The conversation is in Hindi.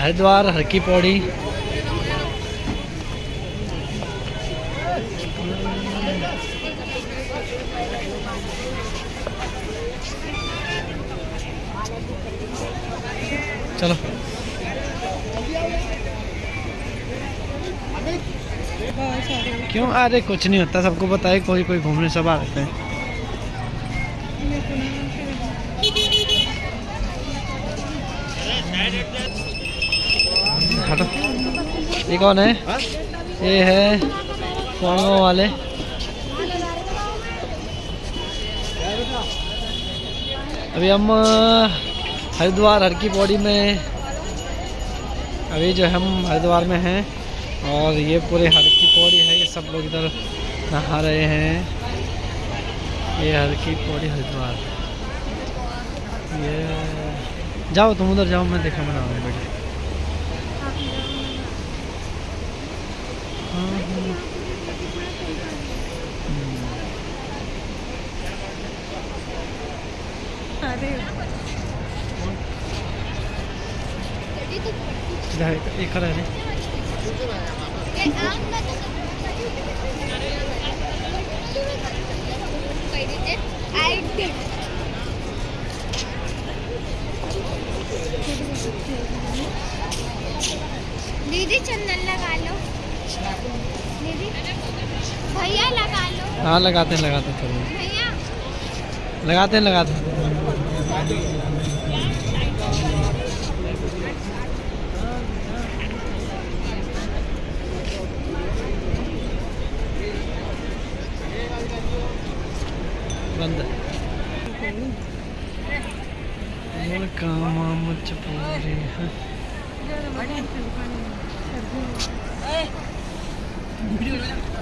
हरिद्वार हर की पौड़ी। चलो। क्यों? अरे कुछ नहीं होता, सबको बताए कोई कोई घूमने सब आ जाते हैं। हटो ये कौन है? ये है कुआंगो वाले। अभी हम हरिद्वार हर की पौड़ी में, अभी जो हम हरिद्वार में हैं, और ये पूरे हर की पौड़ी है, ये सब लोग इधर नहा रहे हैं। ये हर की पौड़ी हरिद्वार। ये, जाओ तुम उधर जाओ, मैं देखा बना रहा बेटे हाँ, हाँ। इधर एक खड़ा है दीदी चंदन लगा लो। भैया लगा लो। हाँ लगाते हैं लगाते हैं चलो लगाते हैं लगाते हैं। बंद। कामा मुझ पूरी है। Biliyorum.